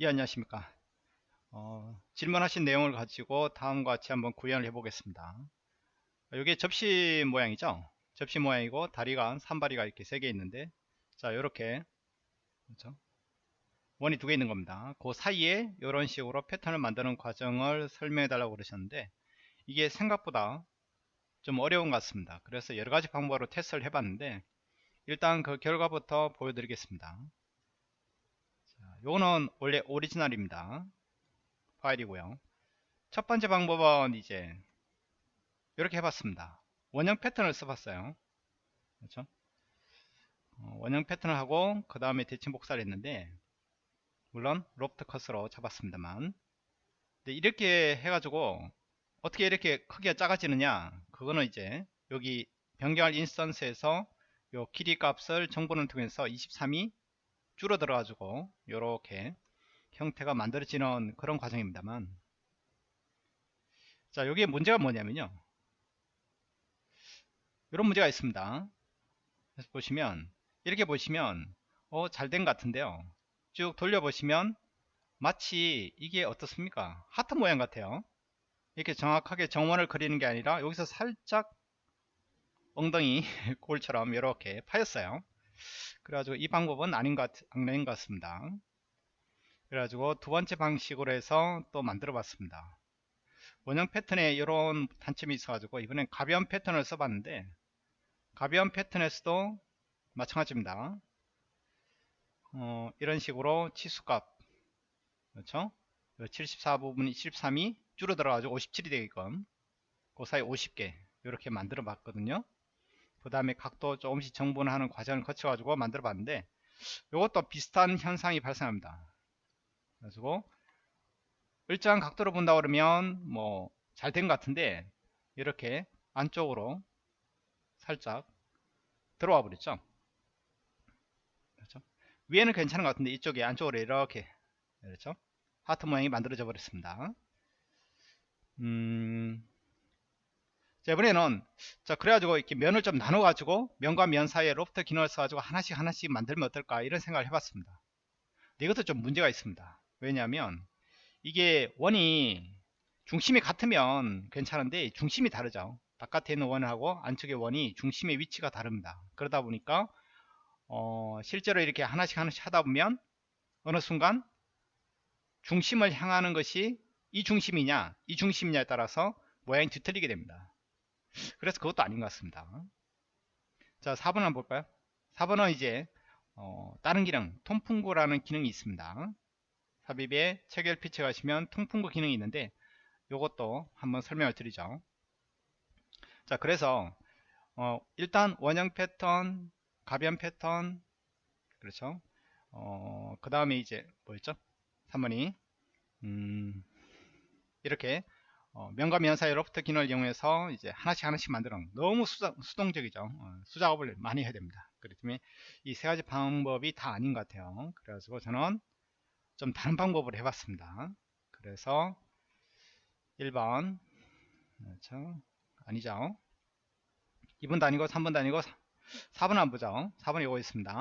예 안녕하십니까. 어, 질문하신 내용을 가지고 다음과 같이 한번 구현을 해 보겠습니다. 이게 접시 모양이죠? 접시 모양이고 다리가 산발이가 이렇게 세 개 있는데 자 이렇게 그렇죠? 원이 두 개 있는 겁니다. 그 사이에 이런 식으로 패턴을 만드는 과정을 설명해 달라고 그러셨는데 이게 생각보다 좀 어려운 것 같습니다. 그래서 여러가지 방법으로 테스트를 해 봤는데 일단 그 결과부터 보여드리겠습니다 요거는 원래 오리지널입니다. 파일이고요. 첫 번째 방법은 이제 이렇게 해봤습니다. 원형 패턴을 써봤어요. 그렇죠? 어, 원형 패턴을 하고 그 다음에 대칭 복사를 했는데 물론 로프트 컷으로 잡았습니다만. 이렇게 해가지고 어떻게 이렇게 크기가 작아지느냐? 그거는 이제 여기 변경할 인스턴스에서 요 길이 값을 정보를 통해서 23이 줄어들어 가지고 이렇게 형태가 만들어지는 그런 과정입니다만. 자 여기에 문제가 뭐냐면요. 이런 문제가 있습니다. 그래서 보시면 이렇게 보시면 어 잘된것 같은데요. 쭉 돌려보시면 마치 이게 어떻습니까? 하트 모양 같아요. 이렇게 정확하게 정원을 그리는 게 아니라 여기서 살짝 엉덩이 골처럼 이렇게 파였어요 그래가지고 이 방법은 아닌 것, 아닌 것 같습니다. 그래가지고 두 번째 방식으로 해서 또 만들어 봤습니다. 원형 패턴에 이런 단점이 있어가지고 이번엔 가변 패턴을 써봤는데 가변 패턴에서도 마찬가지입니다. 어, 이런 식으로 치수값 그렇죠? 74 부분이 73이 줄어들어가지고 57이 되게끔 그 사이 50개 이렇게 만들어 봤거든요. 그 다음에 각도 조금씩 정분하는 과정을 거쳐 가지고 만들어 봤는데 이것도 비슷한 현상이 발생합니다. 그래서 일정한 각도로 본다 그러면 뭐 잘 된 것 같은데 이렇게 안쪽으로 살짝 들어와 버렸죠? 그렇죠? 위에는 괜찮은 것 같은데 이쪽에 안쪽으로 이렇게 그렇죠? 하트 모양이 만들어져 버렸습니다. 음, 자 이번에는 자 그래가지고 이렇게 면을 좀 나눠 가지고 면과 면 사이에 로프트 기능을 써가지고 하나씩 하나씩 만들면 어떨까 이런 생각을 해봤습니다. 이것도 좀 문제가 있습니다. 왜냐하면 이게 원이 중심이 같으면 괜찮은데 중심이 다르죠. 바깥에 있는 원하고 안쪽의 원이 중심의 위치가 다릅니다. 그러다 보니까 어, 실제로 이렇게 하나씩 하나씩 하다 보면 어느 순간 중심을 향하는 것이 이 중심이냐 이 중심이냐에 따라서 모양이 뒤틀리게 됩니다 그래서 그것도 아닌 것 같습니다. 자, 4번 한번 볼까요? 4번은 이제 어, 다른 기능, 통풍구라는 기능이 있습니다. 삽입에 체결 피치 가시면 통풍구 기능이 있는데 이것도 한번 설명을 드리죠. 자, 그래서 어, 일단 원형 패턴, 가변 패턴, 그렇죠? 어, 그 다음에 이제 뭐였죠? 3번이 음, 이렇게 어, 면 사이 로프트 기능을 이용해서 이제 하나씩 하나씩 만들어 너무 수자, 수동적이죠. 어, 수작업을 많이 해야 됩니다. 그렇기 때문에 이 세 가지 방법이 다 아닌 것 같아요. 그래가지고 저는 좀 다른 방법을 해봤습니다. 그래서 1번 그렇죠? 아니죠. 2번도 아니고 3번도 아니고 4번 안 보죠. 4번 이거 있습니다.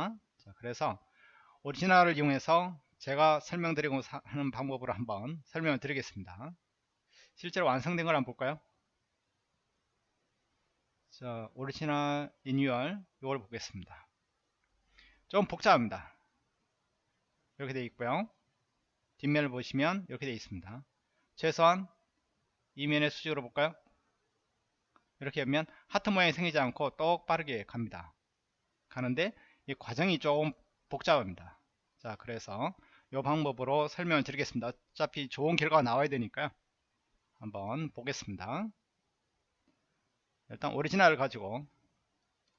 자, 그래서 오리지널을 이용해서 제가 설명드리고 하는 방법으로 한번 설명을 드리겠습니다 실제로 완성된 걸 한번 볼까요? 자, 오리지널 리뉴얼 이걸 보겠습니다. 좀 복잡합니다. 이렇게 되어 있고요. 뒷면을 보시면 이렇게 되어 있습니다. 최소한 이면의 수직으로 볼까요? 이렇게 하면 하트 모양이 생기지 않고 똑바르게 갑니다. 가는데 이 과정이 조금 복잡합니다. 자, 그래서 이 방법으로 설명을 드리겠습니다. 어차피 좋은 결과가 나와야 되니까요. 한번 보겠습니다. 일단 오리지널을 가지고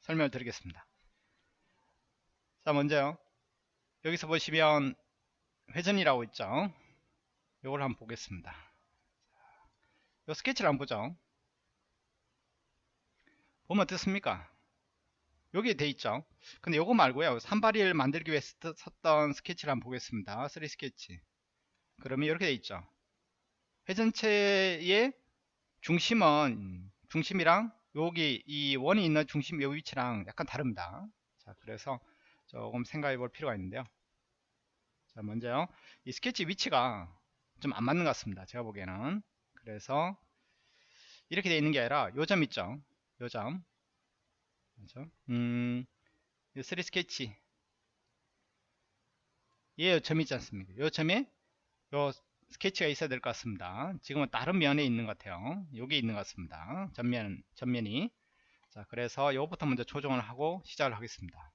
설명을 드리겠습니다. 자 먼저요. 여기서 보시면 회전이라고 있죠. 이걸 한번 보겠습니다. 이 스케치를 한번 보죠. 보면 어떻습니까? 여기에 돼 있죠. 근데 요거 말고요. 산발이를 만들기 위해 썼던 스케치를 한번 보겠습니다. 3 스케치. 그러면 이렇게 돼 있죠. 회전체의 중심은 중심이랑 여기 이 원이 있는 중심 요 위치랑 약간 다릅니다. 자 그래서 조금 생각해 볼 필요가 있는데요. 자 먼저요. 이 스케치 위치가 좀 안 맞는 것 같습니다 제가 보기에는. 그래서 이렇게 되어 있는 게 아니라 요 점 있죠? 요 점. 그렇죠? 음, 3 스케치 얘 점이 있지 않습니까? 요 점에 요 스케치가 있어야 될 것 같습니다. 지금은 다른 면에 있는 것 같아요. 여기 있는 것 같습니다. 전면 전면이. 자 그래서 요거부터 먼저 조정을 하고 시작을 하겠습니다.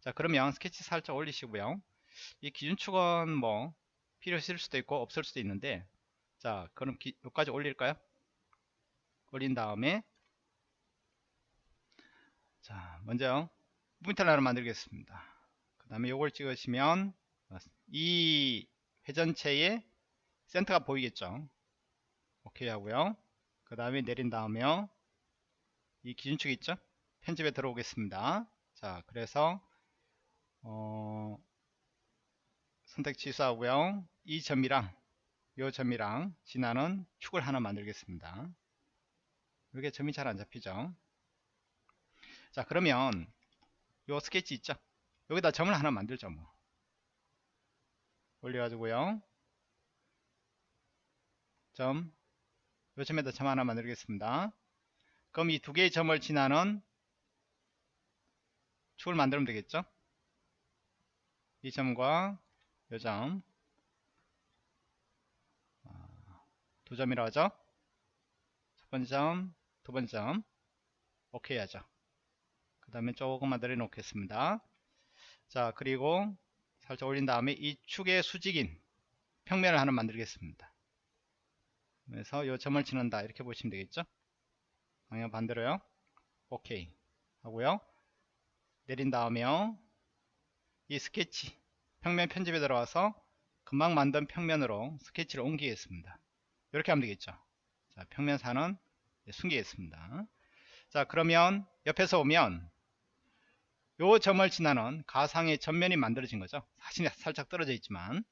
자 그러면 스케치 살짝 올리시고요. 이 기준축은 뭐 필요 있을 수도 있고 없을 수도 있는데 자 그럼 기, 여기까지 올릴까요? 올린 다음에 자 먼저 포인트를 하나 만들겠습니다. 그 다음에 요걸 찍으시면 이 회전체의 센터가 보이겠죠? 오케이 하고요. 그 다음에 내린 다음에 이 기준축 있죠? 편집에 들어오겠습니다. 자 그래서 어, 선택 취소하고요. 이 점이랑 요 점이랑 지나는 축을 하나 만들겠습니다. 이게 점이 잘 안 잡히죠? 자 그러면 요 스케치 있죠? 여기다 점을 하나 만들죠 뭐. 올려가지고요 점 요점에다 점 하나 만들겠습니다. 그럼 이 두 개의 점을 지나는 축을 만들면 되겠죠? 이 점과 요점. 아, 두 점이라고 하죠? 첫 번째 점, 두 번째 점. 오케이 하죠. 그 다음에 조금만 내려 놓겠습니다. 자 그리고 살짝 올린 다음에 이 축의 수직인 평면을 하나 만들겠습니다 그래서 요 점을 치는다. 이렇게 보시면 되겠죠? 방향 반대로요. 오케이. 하고요. 내린 다음에요. 이 스케치 평면 편집에 들어와서 금방 만든 평면으로 스케치를 옮기겠습니다. 이렇게 하면 되겠죠? 자 평면사는 숨기겠습니다. 자 그러면 옆에서 오면 요 점을 지나는 가상의 전면이 만들어진 거죠? 사진이 살짝 떨어져 있지만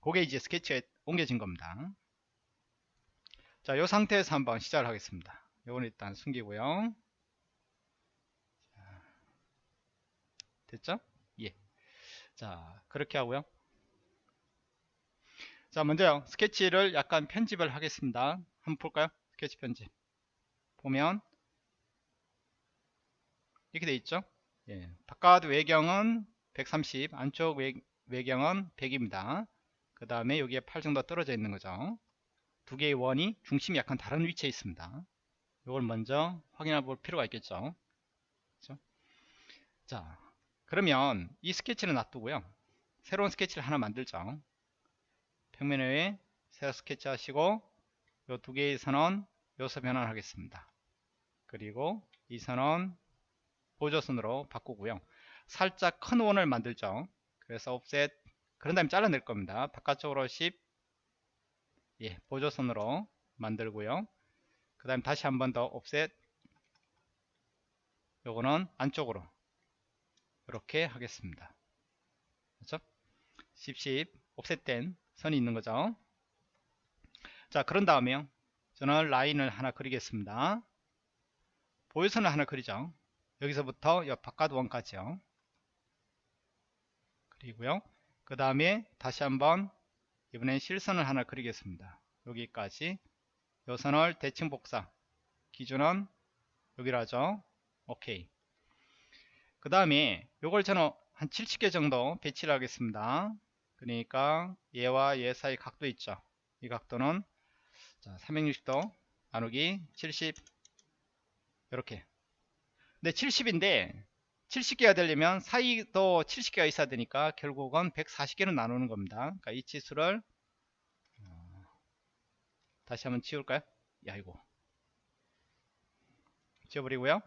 그게 이제 스케치에 옮겨진 겁니다 자, 요 상태에서 한번 시작을 하겠습니다. 요건 일단 숨기고요. 됐죠? 예. 자, 그렇게 하고요. 자, 먼저요. 스케치를 약간 편집을 하겠습니다. 한번 볼까요? 스케치 편집. 보면 이렇게 돼 있죠? 예. 바깥 외경은 130, 안쪽 외, 외경은 100입니다. 그 다음에 여기에 8 정도 떨어져 있는 거죠. 두 개의 원이 중심이 약간 다른 위치에 있습니다. 이걸 먼저 확인해 볼 필요가 있겠죠. 그렇죠? 자, 그러면 이 스케치는 놔두고요. 새로운 스케치를 하나 만들죠. 평면 외에 새로 스케치 하시고 이 두 개의 선은 요소 변환 하겠습니다. 그리고 이 선은 보조선으로 바꾸고요. 살짝 큰 원을 만들죠. 그래서 옵셋 그런 다음에 잘라낼 겁니다. 바깥쪽으로 10 예, 보조선으로 만들고요. 그 다음 다시 한 번 더 옵셋 요거는 안쪽으로 이렇게 하겠습니다. 그렇죠? 10, 10 옵셋된 선이 있는 거죠. 자 그런 다음에요. 저는 라인을 하나 그리겠습니다. 보유선을 하나 그리죠. 여기서부터 옆 바깥 원까지요. 그리고요. 그 다음에 다시 한번 이번엔 실선을 하나 그리겠습니다. 여기까지 요 선을 대칭 복사 기준은 여기로 하죠. 오케이. 그 다음에 요걸 저는 한 70개 정도 배치를 하겠습니다. 그러니까 얘와 얘 사이 각도 있죠. 이 각도는 자, 360도 나누기 70 이렇게 근데 70인데 70개가 되려면 사이도 70개가 있어야 되니까 결국은 140개는 나누는 겁니다. 그러니까 이 치수를 어, 다시 한번 치울까요? 야 이거 지워버리고요.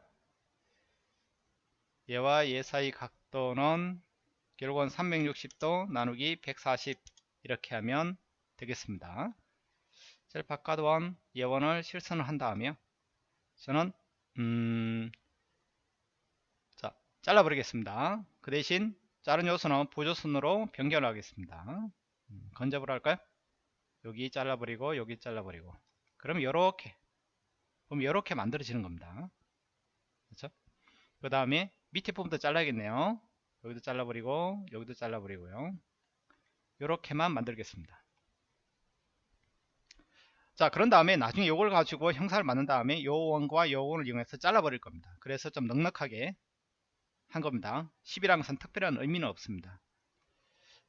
얘와 얘 사이 각도는 결국은 360도 나누기 140 이렇게 하면 되겠습니다. 셀 바깥 원 예원을 실선을 한 다음에 저는 음 잘라버리겠습니다. 그 대신 자른 요소는 보조선으로 변경을 하겠습니다. 음, 건접을 할까요? 여기 잘라버리고 여기 잘라버리고 그럼 이렇게 그럼 이렇게 만들어지는 겁니다. 그렇죠? 그 다음에 밑에 부분도 잘라야겠네요. 여기도 잘라버리고 여기도 잘라버리고요. 이렇게만 만들겠습니다 자 그런 다음에 나중에 요걸 가지고 형사를 만든 다음에 요 원과 요 원을 이용해서 잘라 버릴 겁니다 그래서 좀 넉넉하게 한 겁니다. 10이라는 것은 특별한 의미는 없습니다.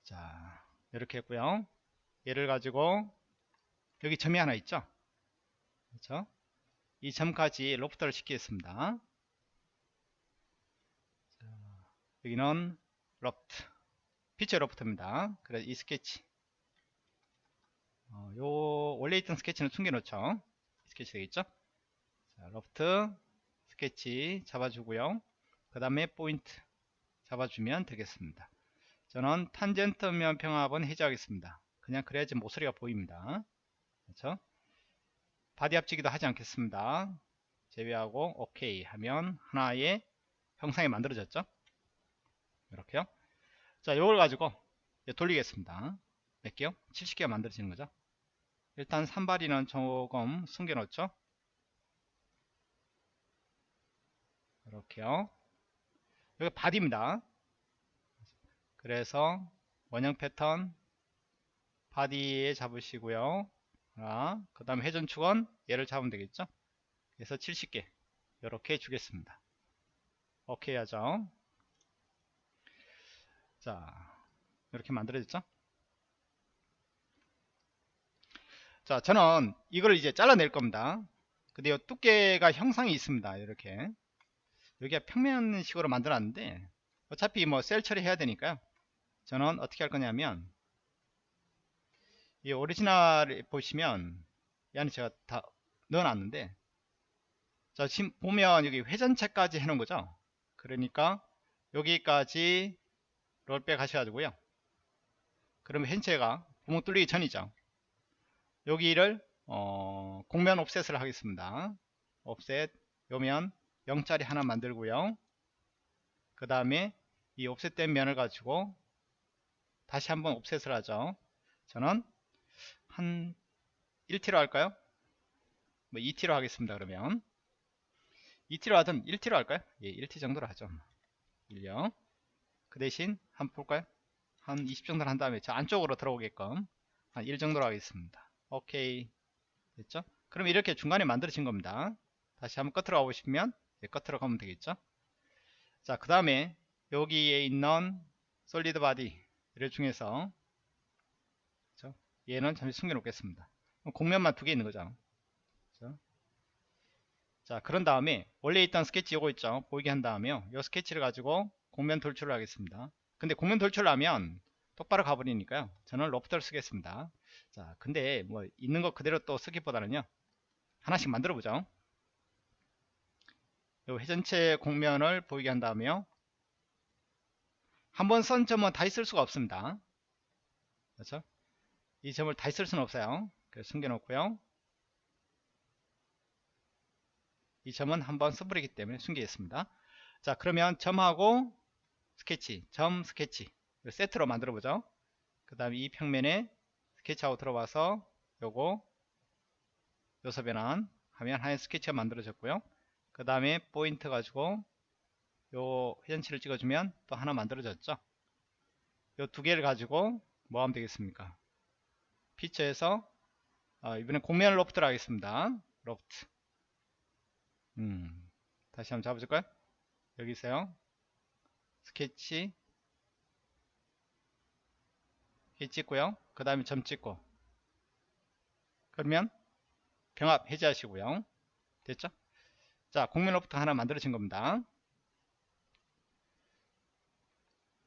자 이렇게 했고요. 얘를 가지고 여기 점이 하나 있죠? 그렇죠? 이 점까지 loft를 시키겠습니다. 자, 여기는 loft feature loft입니다. 그래서 이 스케치. 어, 요 원래 있던 스케치는 숨겨놓죠? 스케치 되겠죠? 자, 로프트 스케치 잡아주고요 그 다음에 포인트 잡아주면 되겠습니다. 저는 탄젠트 면 병합은 해제하겠습니다. 그냥 그래야지 모서리가 보입니다. 그렇죠? 바디 합치기도 하지 않겠습니다. 제외하고 오케이 하면 하나의 형상이 만들어졌죠? 이렇게요. 자 이걸 가지고 돌리겠습니다. 몇 개요? 70개가 만들어지는 거죠? 일단 산발이는 조금 숨겨 놓죠? 이렇게요 여기 바디입니다. 그래서 원형 패턴 바디에 잡으시고요. 그 다음 회전축은 얘를 잡으면 되겠죠? 그래서 70개 이렇게 주겠습니다. 오케이 하죠? 자 이렇게 만들어졌죠? 자 저는 이걸 이제 잘라낼 겁니다. 근데 이 두께가 형상이 있습니다. 이렇게 여기가 평면식으로 만들었는데 어차피 뭐 셀 처리해야 되니까요. 저는 어떻게 할 거냐면 이 오리지널 보시면 이 안에 제가 다 넣어놨는데 자 지금 보면 여기 회전체까지 해놓은 거죠? 그러니까 여기까지 롤백 하셔가지고요. 그러면 현체가 구멍 뚫리기 전이죠. 여기를 어, 공면 옵셋을 하겠습니다. 옵셋 요면 0짜리 하나 만들고요. 그 다음에 이 옵셋된 면을 가지고 다시 한번 옵셋을 하죠. 저는 한 1t로 할까요? 뭐 2t로 하겠습니다 그러면. 2t로 하든 1t로 할까요? 예 1t 정도로 하죠. 1요. 그 대신 한번 볼까요? 한 20 정도로 한 다음에 저 안쪽으로 들어오게끔 한 1 정도로 하겠습니다. 오케이. 됐죠? 그럼 이렇게 중간에 만들어진 겁니다. 다시 한번 끝으로 가보시면 예, 끝으로 가면 되겠죠? 자 그 다음에 여기에 있는 솔리드 바디를 중에서 그렇죠? 얘는 잠시 숨겨 놓겠습니다. 공면만 두 개 있는 거죠. 그렇죠? 자 그런 다음에 원래 있던 스케치 요거 있죠? 보이게 한 다음에요 요 스케치를 가지고 공면 돌출을 하겠습니다. 근데 공면 돌출을 하면 똑바로 가버리니까요. 저는 로프트를 쓰겠습니다. 자 근데 뭐 있는 거 그대로 또 쓰기보다는요. 하나씩 만들어 보죠 회전체 공면을 보이게 한 다음에요 한번 선 점은 다 있을 수가 없습니다. 그렇죠? 이 점을 다 있을 수는 없어요. 그래서 숨겨 놓고요. 이 점은 한번 써버리기 때문에 숨기겠습니다. 자 그러면 점하고 스케치 점 스케치 세트로 만들어 보죠. 그 다음에 이 평면에 스케치하고 들어와서 요거 요소 변환 하면 하얀 스케치가 만들어졌고요 그 다음에 포인트 가지고 요 회전치를 찍어주면 또 하나 만들어졌죠? 요 두 개를 가지고 뭐 하면 되겠습니까? 피처에서 아, 이번엔 곡면 loft를 하겠습니다. 로프트. 음, 다시 한번 잡아줄까요? 여기 있어요. 스케치. 이 찍고요. 그 다음에 점 찍고. 그러면 병합 해제하시고요. 됐죠 자 공면 로프트 하나 만들어진 겁니다.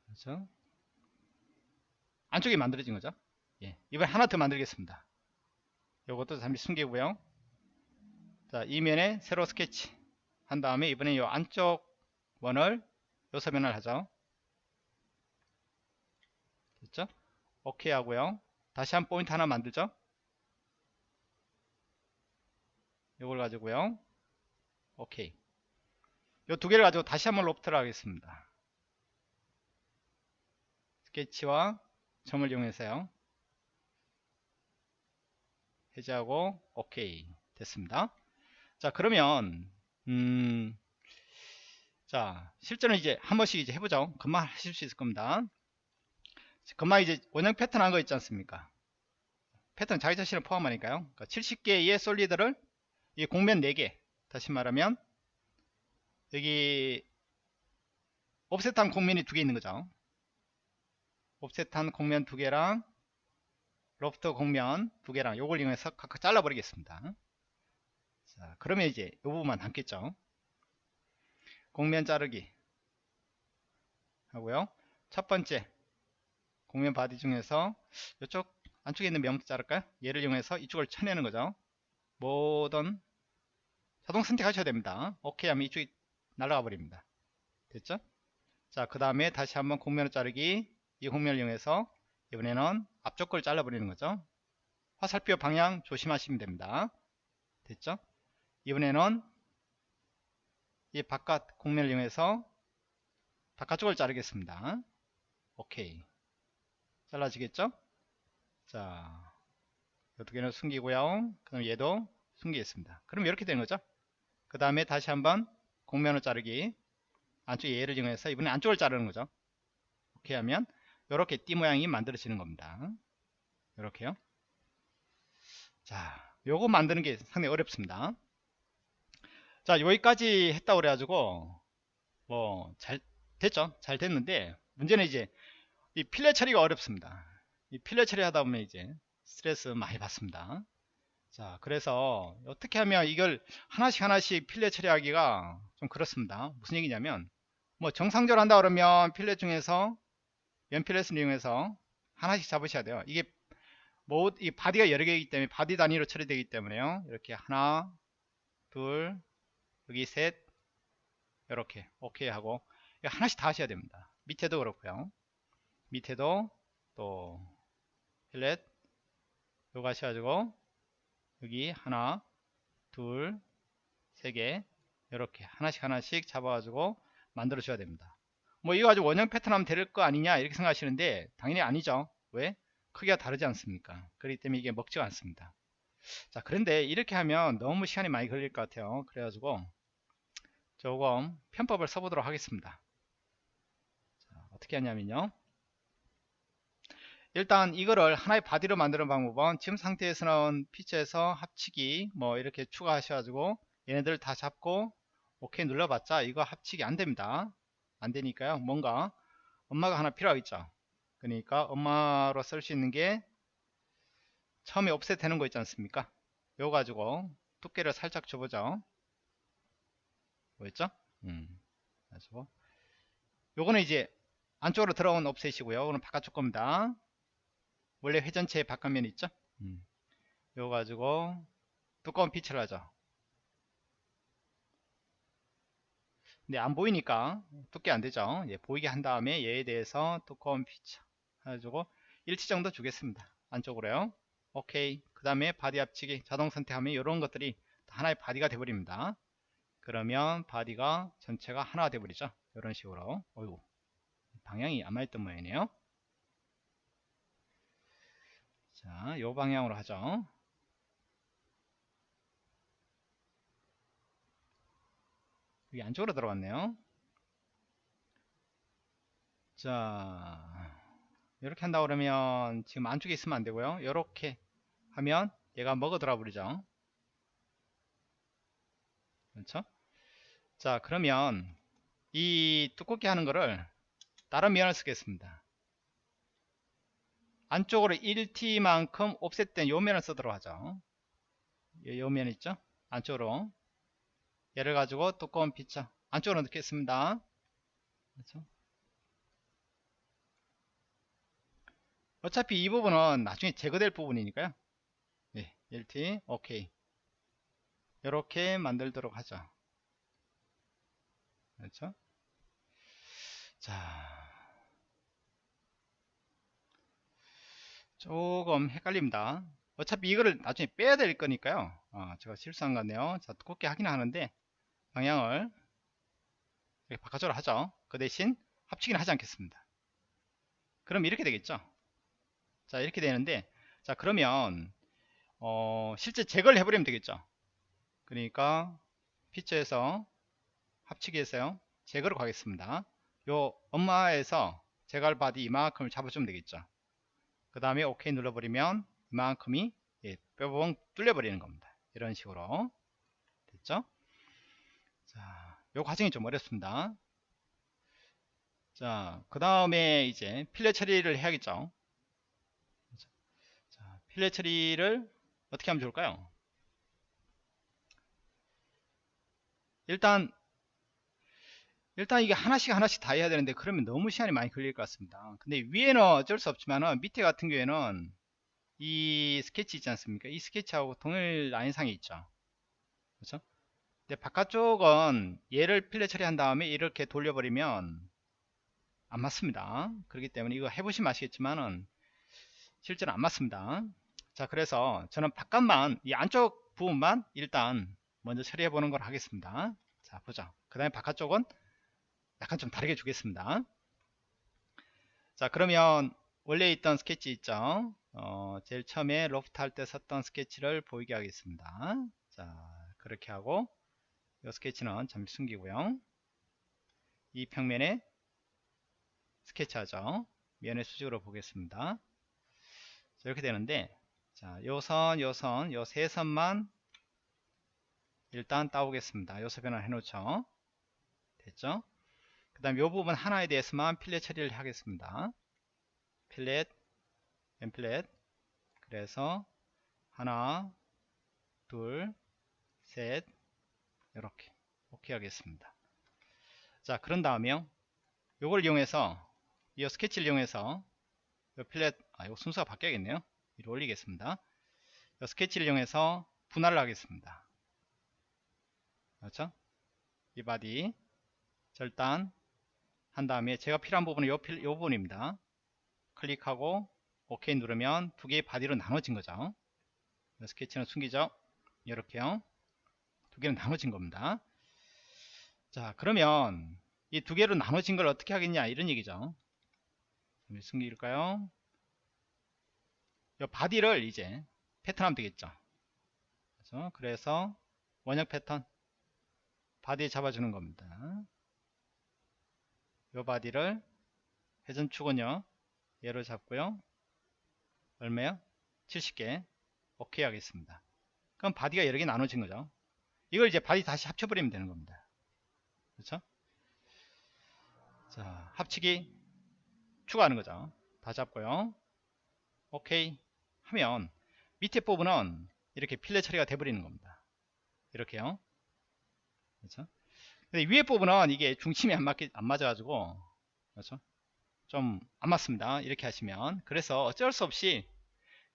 그렇죠? 안쪽에 만들어진 거죠? 예, 이번에 하나 더 만들겠습니다. 요것도 잠시 숨기고요. 자 이면에 새로 스케치 한 다음에 이번에 요 안쪽 원을 요소면을 하죠. 됐죠? 오케이 하고요. 다시 한 포인트 하나 만들죠? 이걸 가지고요 오케이. 요두 개를 가지고 다시 한번 로프트를 하겠습니다. 스케치와 점을 이용해서요. 해제하고 오케이. 됐습니다. 자 그러면 음, 자 실제는 이제 한 번씩 이제 해보죠. 금방 하실 수 있을 겁니다. 그만 이제 원형 패턴 한 거 있지 않습니까? 패턴 자기 자신을 포함하니까요. 그러니까 70개의 솔리드를 이 공면 4개 다시 말하면 여기 옵셋한 공면이 두 개 있는 거죠. 옵셋한 공면 두 개랑 로프트 공면 두 개랑 요걸 이용해서 각각 잘라 버리겠습니다. 자 그러면 이제 이 부분만 남겠죠? 곡면 자르기 하고요. 첫 번째 곡면 바디 중에서 이쪽 안쪽에 있는 면부터 자를까요? 얘를 이용해서 이쪽을 쳐내는 거죠. 뭐든 자동 선택하셔야 됩니다. 오케이 하면 이쪽이 날아가 버립니다. 됐죠? 자 그 다음에 다시 한번 곡면을 자르기. 이 곡면을 이용해서 이번에는 앞쪽 걸 잘라 버리는 거죠. 화살표 방향 조심하시면 됩니다. 됐죠? 이번에는 이 바깥 공면을 이용해서 바깥쪽을 자르겠습니다. 오케이 잘라지겠죠? 자, 개는 숨기고요. 그럼 얘도 숨기겠습니다. 그럼 이렇게 되는 거죠. 그 다음에 다시 한번 공면을 자르기. 안쪽 얘를 이용해서 이번에 안쪽을 자르는 거죠. 이렇게 하면 이렇게 띠 모양이 만들어지는 겁니다. 이렇게요. 자, 요거 만드는 게 상당히 어렵습니다. 자, 여기까지 했다 그래가지고 뭐 잘 됐죠. 잘 됐는데 문제는 이제 이 필렛 처리가 어렵습니다. 이 필렛 처리하다 보면 이제 스트레스 많이 받습니다. 자, 그래서 어떻게 하면 이걸 하나씩 하나씩 필렛 처리하기가 좀 그렇습니다. 무슨 얘기냐면 뭐 정상적으로 한다 그러면 fillet 중에서 면 fillet을 이용해서 하나씩 잡으셔야 돼요. 이게 뭐 이 바디가 여러 개이기 때문에 바디 단위로 처리되기 때문에요. 이렇게 하나, 둘, 여기 셋, 이렇게 오케이 하고 하나씩 다 하셔야 됩니다. 밑에도 그렇고요. 밑에도 또 fillet 요거 하셔가지고 여기 하나 둘세 개 이렇게 하나씩 하나씩 잡아가지고 만들어 줘야 됩니다. 뭐 이거 가지고 원형 패턴 하면 될 거 아니냐 이렇게 생각하시는데 당연히 아니죠. 왜? 크기가 다르지 않습니까? 그렇기 때문에 이게 먹지가 않습니다. 자 그런데 이렇게 하면 너무 시간이 많이 걸릴 것 같아요. 그래가지고 조금 편법을 써보도록 하겠습니다. 자, 어떻게 하냐면요 일단 이거를 하나의 바디로 만드는 방법은 지금 상태에서는 피처에서 합치기 뭐 이렇게 추가하셔가지고 얘네들 다 잡고 오케이 눌러봤자 이거 합치기 안됩니다. 안되니까요. 뭔가 엄마가 하나 필요하겠죠. 그러니까 엄마로 쓸 수 있는 게 처음에 옵셋 되는 거 있지 않습니까? 요거 가지고 두께를 살짝 줘보죠. 뭐였죠? 음. 요거는 이제 안쪽으로 들어온 옵셋이고요. 이거는 바깥쪽 겁니다 원래 회전체의 바깥면 있죠? 음. 이거 가지고 두꺼운 feature를 하죠. 근데 안 보이니까 두께 안 되죠? 예, 보이게 한 다음에 얘에 대해서 두꺼운 피치 해가지고 일치 정도 주겠습니다. 안쪽으로요. 오케이. 그 다음에 바디 합치기 자동 선택하면 이런 것들이 하나의 바디가 되버립니다. 그러면 바디가 전체가 하나가 되버리죠? 이런 식으로. 어이구. 방향이 안 맞던 모양이네요 자, 요 방향으로 하죠. 여기 안쪽으로 들어갔네요. 자, 이렇게 한다 그러면 지금 안쪽에 있으면 안 되고요. 이렇게 하면 얘가 먹어 들어 버리죠. 그렇죠? 자, 그러면 이 두껍게 하는 거를 다른 면을 쓰겠습니다. 안쪽으로 1t만큼 옵셋된 요 면을 쓰도록 하죠. 요 면 있죠? 안쪽으로. 얘를 가지고 두꺼운 피처 안쪽으로 넣겠습니다. 그렇죠? 어차피 이 부분은 나중에 제거될 부분이니까요. 네, 1t 오케이. 이렇게 만들도록 하죠. 그렇죠? 자 조금 헷갈립니다. 어차피 이거를 나중에 빼야 될 거니까요. 어, 제가 실수한 것 같네요. 자 두껍게 하긴 하는데 방향을 이렇게 바깥쪽으로 하죠. 그 대신 합치기는 하지 않겠습니다. 그럼 이렇게 되겠죠? 자 이렇게 되는데 자 그러면 어, 실제 제거를 해버리면 되겠죠? 그러니까 피처에서 합치기에서요. 제거로 가겠습니다. 요 엄마에서 제거할 바디 이만큼을 잡아주면 되겠죠 그 다음에 OK 눌러버리면 이만큼이 예, 뻥 뚫려버리는 겁니다. 이런 식으로. 됐죠? 자, 요 과정이 좀 어렵습니다. 자, 그 다음에 이제 fillet 처리를 해야겠죠? 자, 필렛 처리를 어떻게 하면 좋을까요? 일단 일단 이게 하나씩 하나씩 다 해야 되는데 그러면 너무 시간이 많이 걸릴 것 같습니다. 근데 위에는 어쩔 수 없지만 밑에 같은 경우에는 이 스케치 있지 않습니까? 이 스케치하고 동일 라인상에 있죠. 그렇죠? 근데 바깥쪽은 얘를 필렛 처리한 다음에 이렇게 돌려버리면 안 맞습니다. 그렇기 때문에 이거 해보시면 아시겠지만은 실제로 안 맞습니다. 자 그래서 저는 바깥만 이 안쪽 부분만 일단 먼저 처리해 보는 걸 하겠습니다. 자 보자 그 다음에 바깥쪽은 약간 좀 다르게 주겠습니다. 자 그러면 원래 있던 스케치 있죠? 어, 제일 처음에 로프트 할 때 썼던 스케치를 보이게 하겠습니다. 자 그렇게 하고 이 스케치는 잠시 숨기고요. 이 평면에 스케치하죠? 면의 수직으로 보겠습니다. 자, 이렇게 되는데 자 요선 요선 요 세 선만 일단 따오겠습니다. 요소 변환 해놓죠? 됐죠 그 다음 이 부분 하나에 대해서만 필렛 처리를 하겠습니다. 필렛 엠필렛. 그래서 하나 둘 셋. 이렇게. 오케이 하겠습니다. 자 그런 다음에요. 요걸 이용해서 이 스케치를 이용해서 요 fillet 아 이거 순서가 바뀌어야겠네요. 위로 올리겠습니다. 요 스케치를 이용해서 분할을 하겠습니다. 그렇죠? 이 바디 절단 한 다음에 제가 필요한 부분은 요, 필, 요 부분입니다. 클릭하고 OK 누르면 두 개의 바디로 나눠진 거죠. 스케치는 숨기죠. 이렇게요. 두 개는 나눠진 겁니다. 자 그러면 이 두 개로 나눠진 걸 어떻게 하겠냐 이런 얘기죠. 숨길까요? 이 바디를 이제 패턴하면 되겠죠. 그래서 원형 패턴 바디에 잡아주는 겁니다 이 바디를 회전축은요. 얘로 잡고요. 얼마요? 70개. 오케이 하겠습니다. 그럼 바디가 여러 개 나눠진 거죠. 이걸 이제 바디 다시 합쳐버리면 되는 겁니다. 그렇죠? 자 합치기 추가하는 거죠. 다 잡고요. 오케이 하면 밑에 부분은 이렇게 fillet 처리가 돼 버리는 겁니다. 이렇게요. 그렇죠 근데 위에 부분은 이게 중심이 안 맞게 안 맞아 가지고 그렇죠? 좀 안 맞습니다. 이렇게 하시면. 그래서 어쩔 수 없이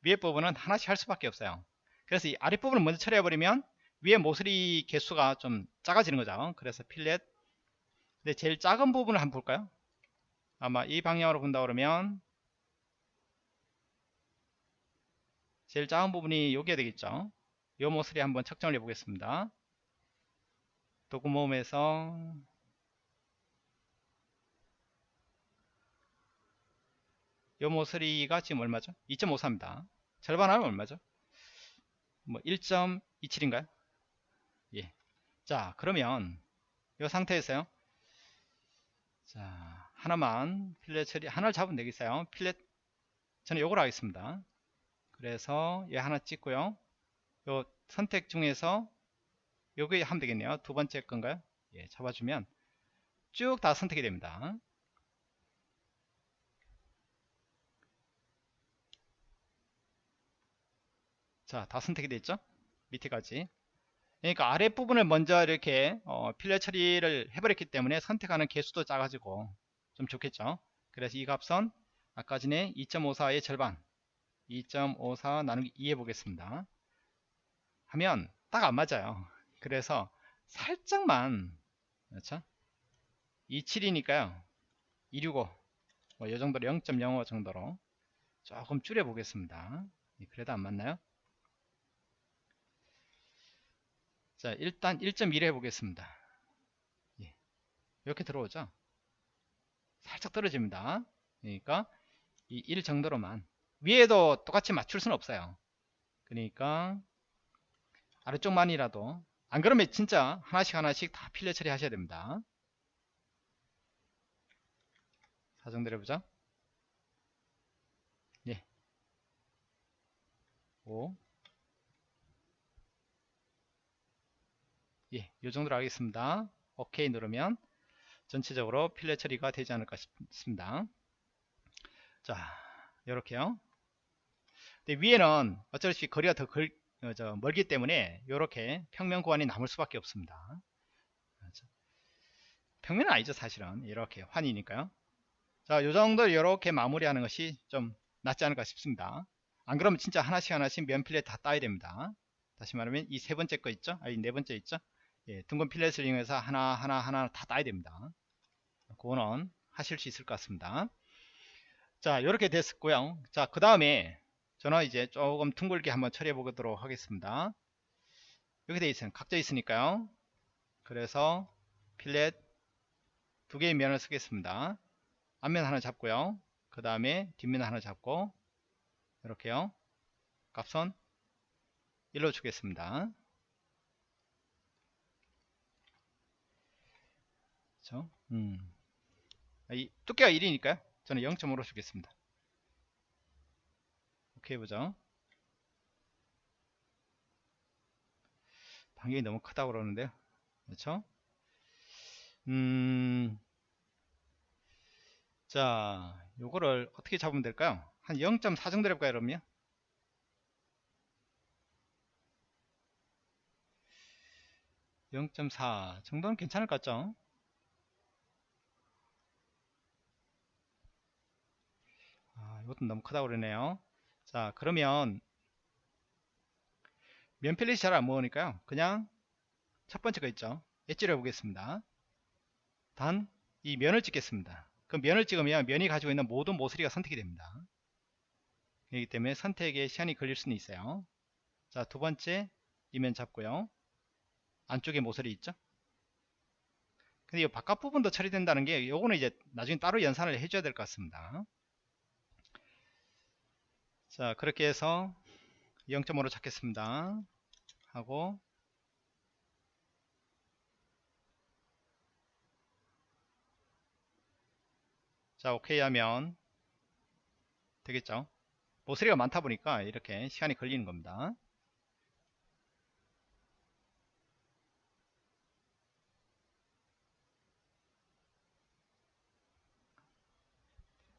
위에 부분은 하나씩 할 수밖에 없어요. 그래서 이 아랫 부분을 먼저 처리해 버리면 위에 모서리 개수가 좀 작아지는 거죠. 그래서 필렛. 근데 제일 작은 부분을 한번 볼까요? 아마 이 방향으로 본다 그러면 제일 작은 부분이 여기에 되겠죠? 이 모서리 한번 측정을 해 보겠습니다 도구모음에서 요 모서리가 지금 얼마죠? 2.54입니다. 절반하면 얼마죠? 뭐 1.27인가요? 예. 자, 그러면 요 상태에서요. 자, 하나만 필렛 처리 하나를 잡으면 되겠어요. 필렛 저는 요걸 하겠습니다. 그래서 얘 하나 찍고요. 요 선택 중에서 여기 하면 되겠네요. 두 번째 건가요? 예, 잡아주면 쭉 다 선택이 됩니다. 자 다 선택이 됐죠? 밑에까지. 그러니까 아랫부분을 먼저 이렇게 어, 필러 처리를 해버렸기 때문에 선택하는 개수도 작아지고 좀 좋겠죠? 그래서 이 값은 아까 전에 2.54의 절반 2.54 나누기 2 해보겠습니다. 하면 딱 안 맞아요 그래서 살짝만 그렇죠? 27이니까요. 265 뭐 요정도로 0.05 정도로 조금 줄여 보겠습니다. 그래도 안 맞나요? 자 일단 1.1 해보겠습니다. 예. 이렇게 들어오죠? 살짝 떨어집니다. 그러니까 이 1 정도로만. 위에도 똑같이 맞출 수는 없어요. 그러니까 아래쪽만이라도 안 그러면 진짜 하나씩 하나씩 다 필러 처리 하셔야 됩니다 사정들 해보자. 예. 5. 예, 요 정도로 하겠습니다. 오케이 누르면 전체적으로 필렛 처리가 되지 않을까 싶습니다. 자, 이렇게요. 위에는 어쩔 수 없이 거리가 더 걸, 어, 저, 멀기 때문에 이렇게 평면 구간이 남을 수밖에 없습니다. 그렇죠? 평면은 아니죠 사실은 이렇게 환이니까요. 자, 요 정도 이렇게 마무리하는 것이 좀 낫지 않을까 싶습니다. 안 그러면 진짜 하나씩 하나씩 면 필렛 다 따야 됩니다. 다시 말하면 이 세 번째 거 있죠? 아니 네 번째 있죠? 예, 둥근 필렛을 이용해서 하나 하나 하나 다 따야 됩니다. 그거는 하실 수 있을 것 같습니다. 자, 이렇게 됐고요. 자, 그 다음에 저는 이제 조금 둥글게 한번 처리해 보도록 하겠습니다. 이렇게 되어 있어요. 각져 있으니까요. 그래서 필렛 두 개의 면을 쓰겠습니다. 앞면 하나 잡고요. 그 다음에 뒷면 하나 잡고 이렇게요. 값은 1로 주겠습니다. 그렇죠? 음. 이 두께가 1이니까요. 저는 0.5로 주겠습니다. 오케이 보죠. 반경이 너무 크다고 그러는데요. 그렇죠? 음, 자, 요거를 어떻게 잡으면 될까요? 한 0.4 정도 해볼까요, 그러면? (0.4) 정도는 괜찮을 것 같죠? 아, 이것도 너무 크다고 그러네요. 자, 그러면 면필렛이 잘 안 모으니까요. 그냥 첫 번째 거 있죠. 엣지를 해보겠습니다. 단, 이 면을 찍겠습니다. 그 면을 찍으면 면이 가지고 있는 모든 모서리가 선택이 됩니다. 그렇기 때문에 선택에 시간이 걸릴 수는 있어요. 자, 두 번째 이 면 잡고요. 안쪽에 모서리 있죠? 근데 이 바깥 부분도 처리된다는 게 요거는 이제 나중에 따로 연산을 해줘야 될 것 같습니다. 자, 그렇게 해서 0.5로 찾겠습니다. 하고 자 오케이 하면 되겠죠 모서리가 많다 보니까 이렇게 시간이 걸리는 겁니다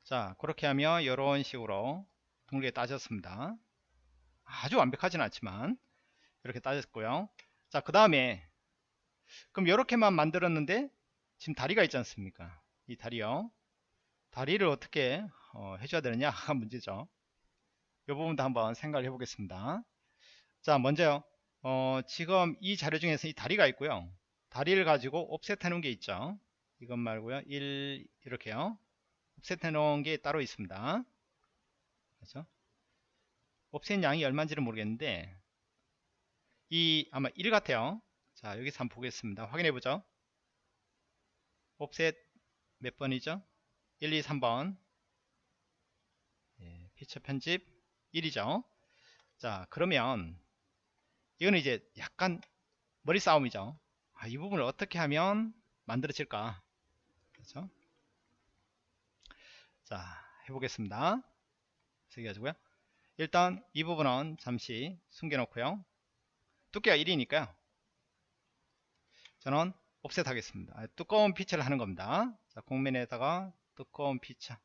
자 그렇게 하면 이런 식으로 둥글게 따졌습니다 아주 완벽하진 않지만 이렇게 따졌고요 자 그 다음에 그럼 이렇게만 만들었는데 지금 다리가 있지 않습니까 이 다리요 다리를 어떻게 어, 해줘야 되느냐가 문제죠. 이 부분도 한번 생각을 해보겠습니다. 자, 먼저요. 어, 지금 이 자료 중에서 이 다리가 있고요. 다리를 가지고 옵셋 해놓은 게 있죠. 이것 말고요. 1 이렇게요. 옵셋 해놓은 게 따로 있습니다. 그렇죠? 옵셋 양이 얼마인지는 모르겠는데 이 아마 1 같아요. 자, 여기서 한번 보겠습니다. 확인해 보죠. 옵셋 몇 번이죠? 1, 2, 3번 예, 피처 편집 1이죠 자 그러면 이거는 이제 약간 머리 싸움이죠 아, 이 부분을 어떻게 하면 만들어질까 그렇죠 자 해보겠습니다 가지고요. 일단 이 부분은 잠시 숨겨 놓고요. 두께가 1이니까요. 저는 옵셋 하겠습니다. 아, 두꺼운 피처를 하는 겁니다. 자 공면에다가 두꺼운 피처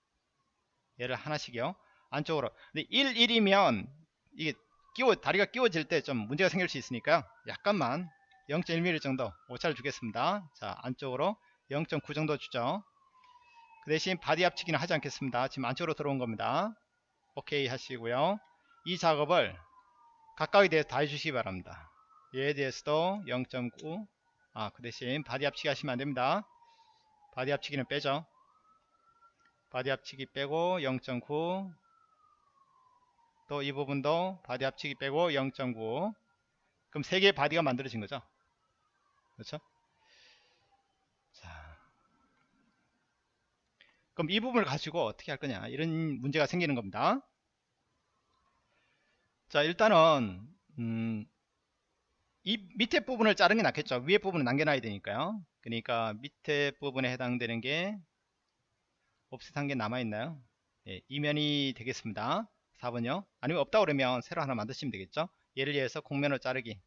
얘를 하나씩요. 안쪽으로. 근데 1, 1이면 이게 끼워 다리가 끼워질 때 좀 문제가 생길 수 있으니까요. 약간만 0.1mm 정도 오차를 주겠습니다. 자 안쪽으로 0.9 정도 주죠. 그 대신 바디 합치기는 하지 않겠습니다. 지금 안쪽으로 들어온 겁니다 오케이 하시고요. 이 작업을 각각에 대해서 다 해주시기 바랍니다. 얘에 대해서도 0.9 아, 그 대신 바디 합치기 하시면 안됩니다. 바디 합치기는 빼죠. body 합치기 빼고 0.9 또 이 부분도 body 합치기 빼고 0.9 그럼 3개의 body가 만들어진 거죠? 그렇죠 그럼 이 부분을 가지고 어떻게 할 거냐 이런 문제가 생기는 겁니다 자 일단은 음, 이 밑에 부분을 자르는 게 낫겠죠 위에 부분을 남겨놔야 되니까요 그러니까 밑에 부분에 해당되는 게 옵셋한 게 남아있나요? 예, 이면이 되겠습니다. 4번요. 아니면 없다 그러면 새로 하나 만드시면 되겠죠. 예를 위해서 공면을 자르기.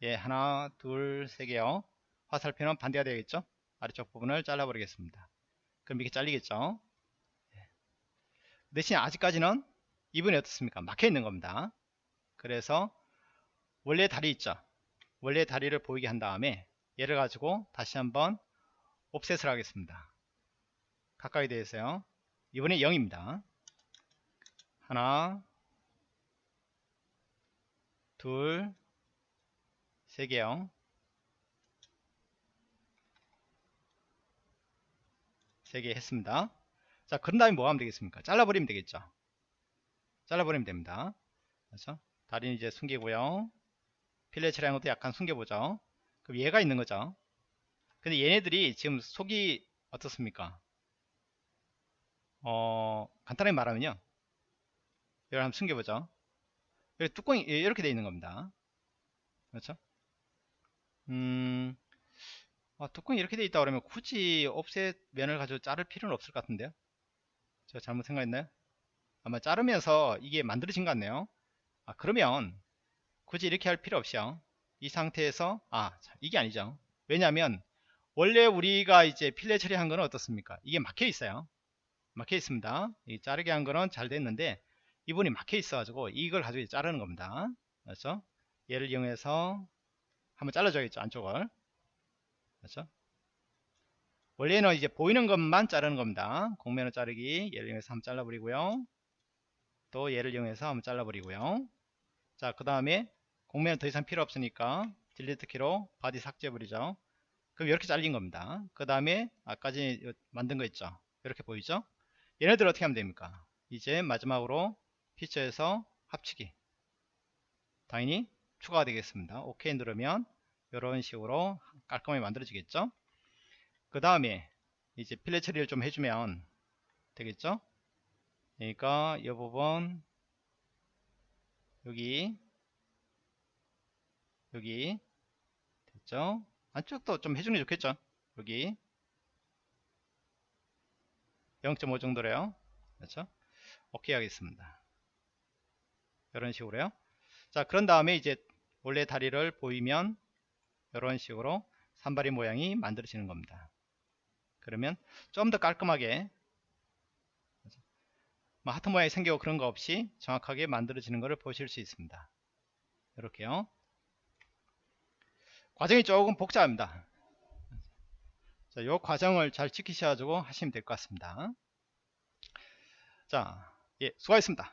예, 하나, 둘, 세 개요. 화살표는 반대가 되겠죠. 아래쪽 부분을 잘라버리겠습니다. 그럼 이렇게 잘리겠죠. 예. 대신 아직까지는 이분이 어떻습니까? 막혀 있는 겁니다. 그래서 원래 다리 있죠. 원래 다리를 보이게 한 다음에 얘를 가지고 다시 한번 옵셋을 하겠습니다. 가까이 대해서요. 이번에 0입니다. 하나, 둘, 세 개요. 세개 했습니다. 자, 그런 다음에 뭐 하면 되겠습니까? 잘라버리면 되겠죠. 잘라버리면 됩니다. 그렇죠? 다리는 이제 숨기고요. 처리한 것도 약간 숨겨보죠. 그럼 얘가 있는 거죠. 근데 얘네들이 지금 속이 어떻습니까? 어, 간단하게 말하면요. 이걸 한번 숨겨보죠. 여기 뚜껑이 이렇게 되어 있는 겁니다. 그렇죠? 음, 아, 뚜껑이 이렇게 되어 있다 그러면 굳이 옵셋 면을 가지고 자를 필요는 없을 것 같은데요. 제가 잘못 생각했나요? 아마 자르면서 이게 만들어진 것 같네요. 아, 그러면 굳이 이렇게 할 필요 없이요. 이 상태에서 아, 이게 아니죠. 왜냐하면 원래 우리가 이제 필레 처리한 거는 어떻습니까? 이게 막혀 있어요. 막혀 있습니다. 이 자르게 한 거는 잘 됐는데 이분이 막혀 있어 가지고 이걸 가지고 자르는 겁니다. 그렇죠? 얘를 이용해서 한번 잘라줘야겠죠 안쪽을 그렇죠? 원래는 이제 보이는 것만 자르는 겁니다. 곡면을 자르기 얘를 이용해서 한번 잘라버리고요. 또 얘를 이용해서 한번 잘라버리고요. 자, 그 다음에 곡면은 더 이상 필요 없으니까 delete 키로 body 삭제해버리죠. 그럼 이렇게 잘린 겁니다. 그 다음에 아까 전에 만든 거 있죠. 이렇게 보이죠? 얘네들 어떻게 하면 됩니까? 이제 마지막으로 피처에서 합치기 당연히 추가가 되겠습니다. OK 누르면 이런 식으로 깔끔하게 만들어지겠죠? 그 다음에 이제 필레 처리를 좀 해주면 되겠죠? 그러니까 이 부분 여기 여기 됐죠? 안쪽도 좀 해주는 게 좋겠죠? 여기 0.5 정도래요. 그렇죠? 오케이 하겠습니다. 이런 식으로요. 자, 그런 다음에 이제 원래 다리를 보이면 이런 식으로 산발이 모양이 만들어지는 겁니다. 그러면 좀 더 깔끔하게 뭐 하트 모양이 생기고 그런 거 없이 정확하게 만들어지는 것을 보실 수 있습니다. 이렇게요. 과정이 조금 복잡합니다. 자, 이 과정을 잘 지키셔가지고 하시면 될 것 같습니다. 자, 예, 수고하셨습니다.